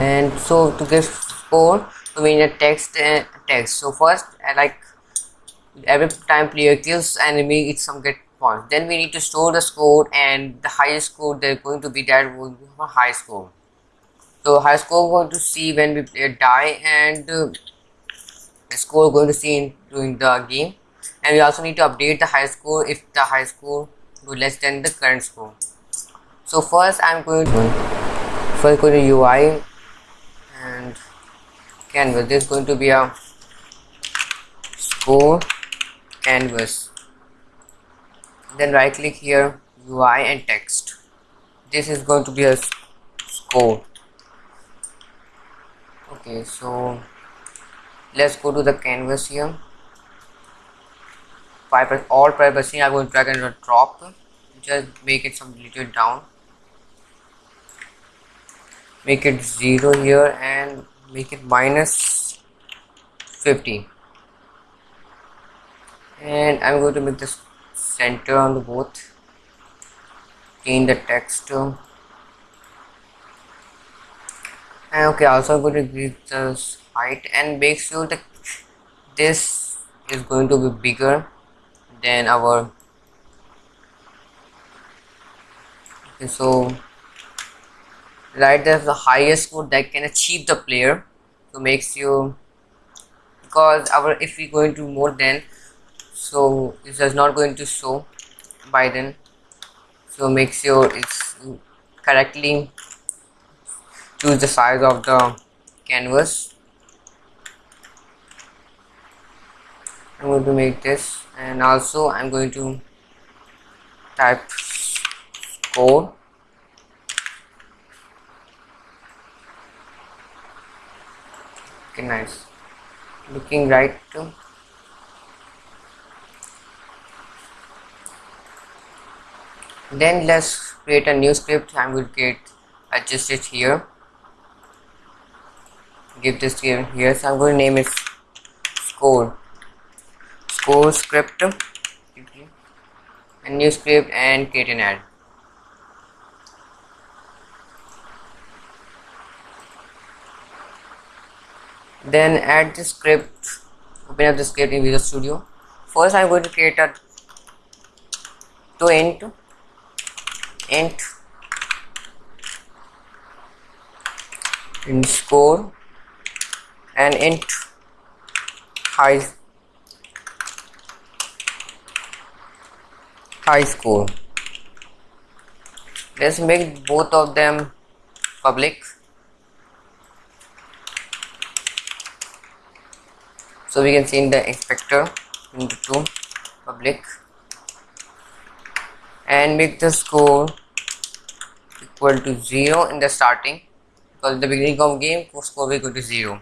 and so to get score we need a text uh, text. So first I like every time player kills enemy it's some get points. Then we need to store the score and the highest score they're going to be that will be a high score. So high score going to see when we play die and uh, the score going to see in, during the game. And we also need to update the high score if the high score is less than the current score. So first i'm going to first go to ui canvas. This is going to be a score canvas. Then right click here UI and text. This is going to be a score. Okay so let's go to the canvas here. All privacy I'm going to drag and drop. Just make it some little down. Make it 0 here and make it minus 50 and I'm going to make this center on the both. Change the text and okay also I'm going to increase the height and make sure that this is going to be bigger than our. Okay so right there's the highest score that can achieve the player so makes you because our if we going to more than so it is not going to show by then so make sure it's correctly choose the size of the canvas. I'm going to make this and also I'm going to type score nice. Looking right too then let's create a new script. I'm going to get adjust it here. Give this here here so I'm going to name it score. Score script. A new script and create an ad then add the script. Open up the script in Visual Studio. First I'm going to create a to int. Int. In score. And int high high score. Let's make both of them public so we can see in the inspector into public. And make the score equal to 0 in the starting because the beginning of game score will go to 0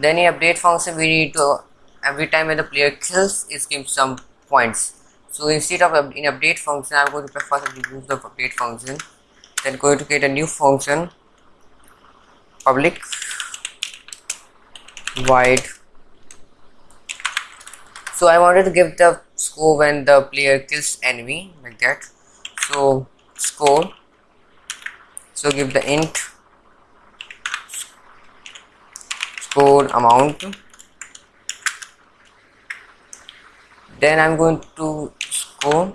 then in update function we need to every time when the player kills it gives some points. So instead of in update function i'm going to remove the update function. Then going to create a new function public void so I wanted to give the score when the player kills enemy like that. So score. So give the int. Score amount. Then I'm going to score.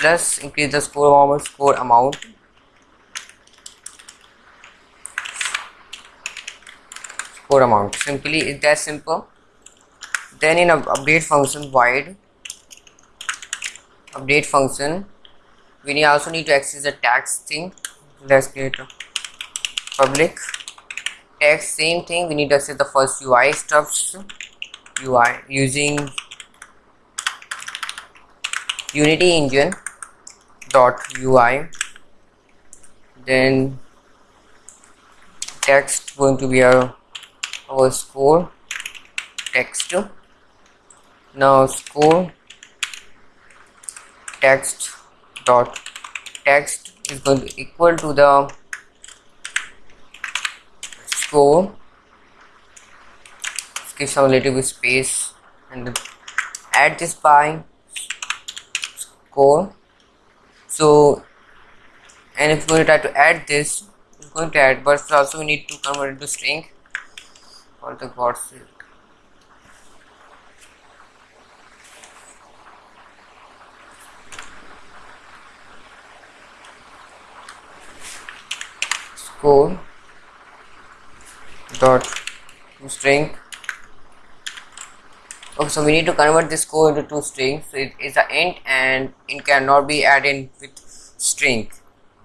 Plus increase the score amount score amount amount. Simply it's that simple. Then in update function void. Update function. We need also need to access the tags thing. Let's create a public. Text same thing. We need to access the first UI stuffs UI using unity engine dot UI then text going to be a score text. Now score text dot text is going to equal to the score. Give some little bit space and add this by score. So and if we try to add this it's going to add but also we need to convert it to string for the god's sake score dot. String. Okay so we need to convert this code into two strings. So it is an int and it cannot be added with string.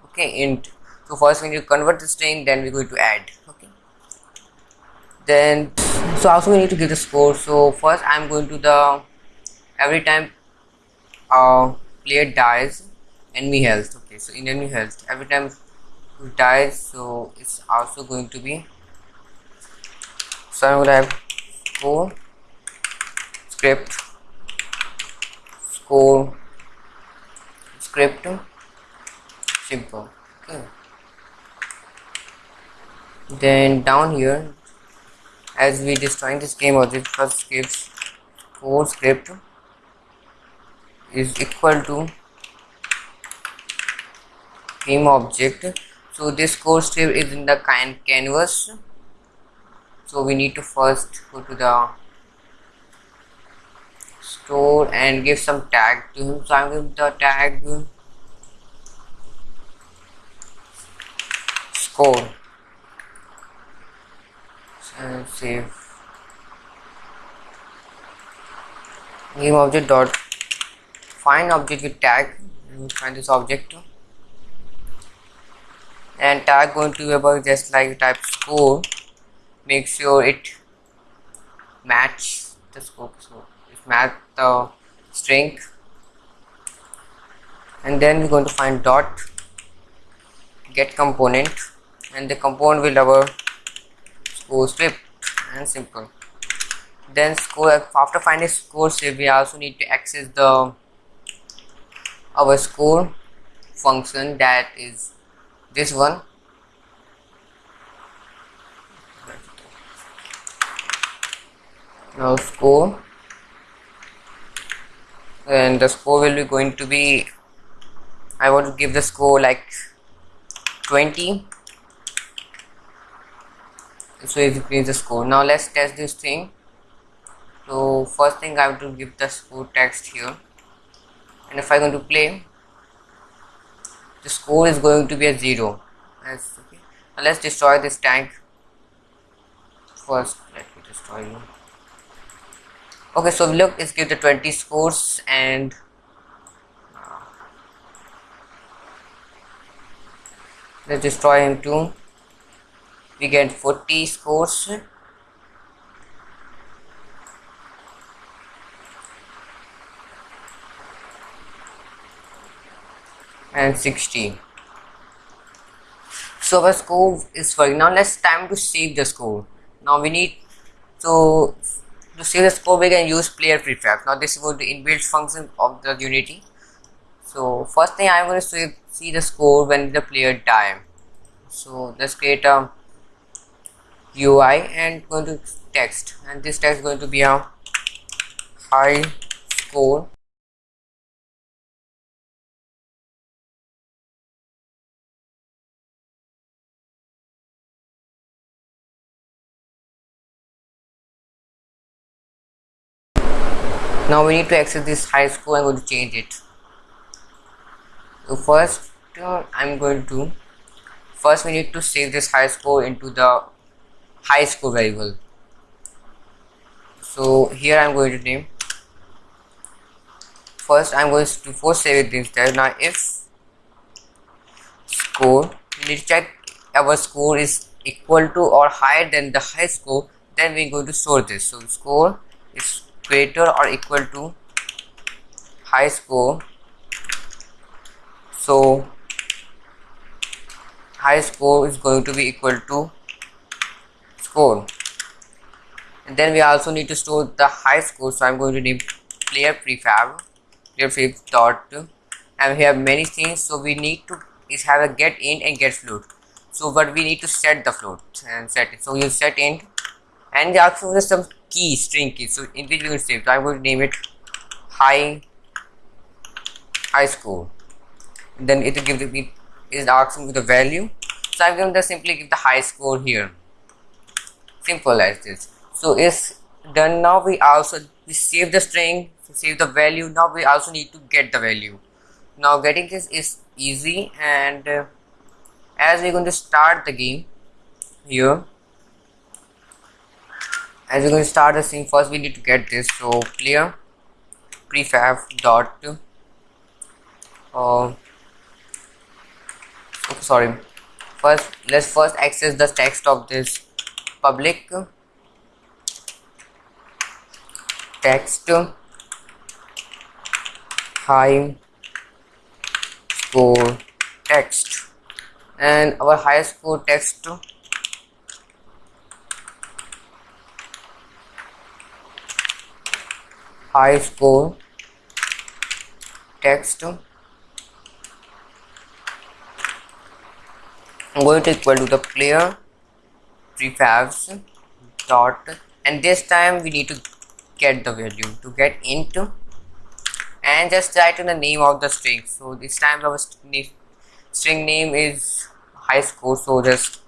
Okay int. So first we need to convert the string then we're going to add then so also we need to give the score. So first i'm going to the every time uh player dies enemy health okay so in enemy health every time dies so it's also going to be so i'm gonna have score script score script simple okay. Then down here as we destroying this game object first gives score script is equal to game object. So this code strip is in the can canvas. So we need to first go to the store and give some tag to him. So i'm giving the tag score and save. Game object dot. Find object with tag. Find this object and tag going to about just like type score. Make sure it match the scope. So it match the string. And then we're going to find dot. Get component. And the component will a score script and simple. Then score after finding score script we also need to access the our score function that is this one. Now score and the score will be going to be I want to give the score like 20 so it increase the score. Now let's test this thing. So first thing I have to give the score text here. And if I'm going to play the score is going to be a zero. Let's okay. Now let's destroy this tank. First let me destroy you. Okay so look let's give the 20 scores and uh, let's destroy him too we get 40 scores. And 16 so our score is working now let's time to save the score. Now we need to to save the score we can use player prefab. Now this is going to inbuilt function of the unity. So first thing i'm going to see the score when the player die. So let's create a ui and going to text. And this text is going to be a high score. Now we need to access this high score. I'm going to change it. So first uh, i'm going to first we need to save this high score into the high score variable so here i'm going to name. First i'm going to first save it instead now if score we need to check our score is equal to or higher than the high score then we're going to store this. So score is greater or equal to high score. So high score is going to be equal to score. And then we also need to store the high score so i'm going to name player prefab player prefab dot. And we have many things so we need to is have a get in and get float. So but we need to set the float and set it. So you set in. And also there's some key string key so in which we will save so i'm going to name it high high score. And then it will give me is asking me the value. So i'm going to simply give the high score here simple as this. So it's done. Now we also we save the string save the value. Now we also need to get the value. Now getting this is easy and uh, as we're going to start the game here as we're going to start the scene first we need to get this. So clear prefab dot uh, sorry. First let's first access the text of this public text high score text. And our high score text high score text I'm going to equal to the player prefabs dot and this time we need to get the value to get into and just write in the name of the string. So this time our string name is high score so just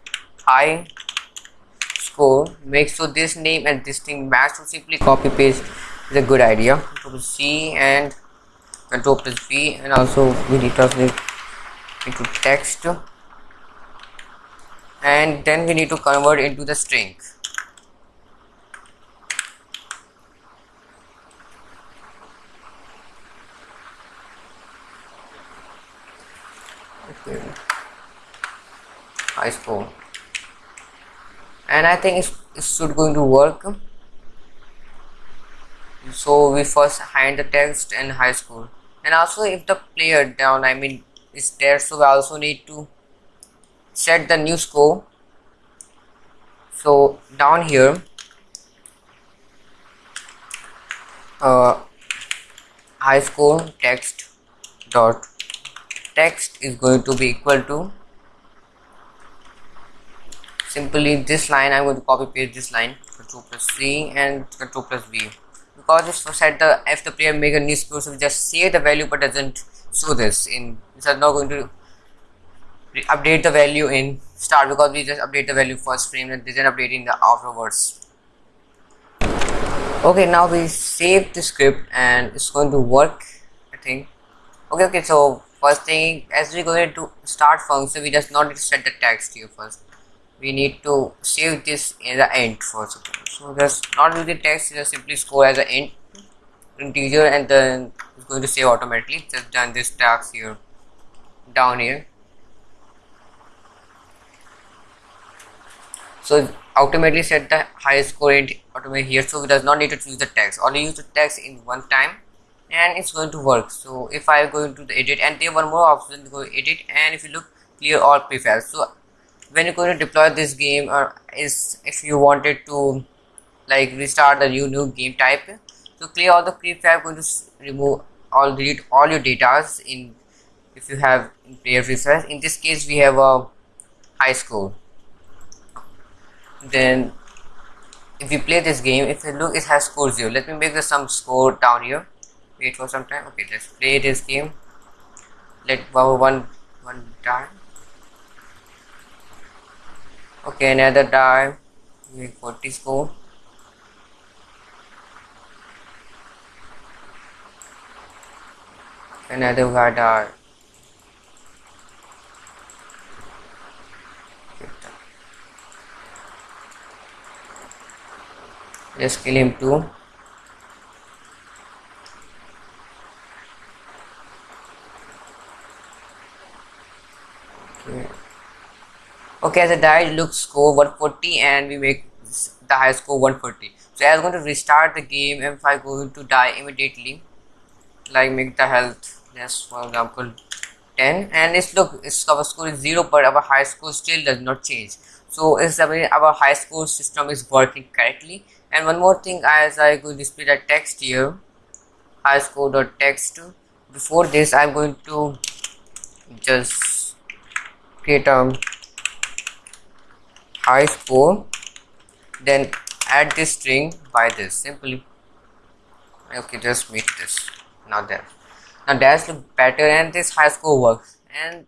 high score make sure this name and this thing match so simply copy paste is a good idea. Control C and control plus V and also we need to into text and then we need to convert into the string. Okay high score and I think it should going to work. So we first hide the text in high school. And also if the player down I mean is there so we also need to set the new score. So down here uh, high score text dot text is going to be equal to simply this line I'm going to copy paste this line control plus C and control plus V because it's set the if the player make a new score so just save the value but doesn't show this in it's not going to update the value in start because we just update the value first frame and then update in the afterwards. Okay now we save the script and it's going to work I think. Okay okay so first thing as we go into start function we just not need to set the text here first. We need to save this in the end first. So just not with the text just simply score as an int integer and then it's going to save automatically. Just done this task here down here so automatically set the highest score in automatically here so it does not need to choose the text only use the text in one time and it's going to work. So if i go into the edit and there one more option go edit and if you look clear all prefabs. So when you're going to deploy this game or is if you wanted to like restart the new new game type so clear all the prefab going to remove all delete all your datas in if you have in player prefab in this case we have a high score then if you play this game if you look it has score 0 let me make the some score down here. Wait for some time. Okay let's play this game. Let our one one die. Okay another time die make 40 score. Another guy die let's kill him too okay. Okay as a die looks score 140 and we make the high score 140 so i'm going to restart the game if i go to die immediately like make the health less for example 10 and it's look its our score is 0 but our high score still does not change. So it's I mean, our high score system is working correctly. And one more thing as I go display the text here high score dot text before this I'm going to just create a high score then add this string by this simply. Okay just make this. Now there now that's look better and this high score works. And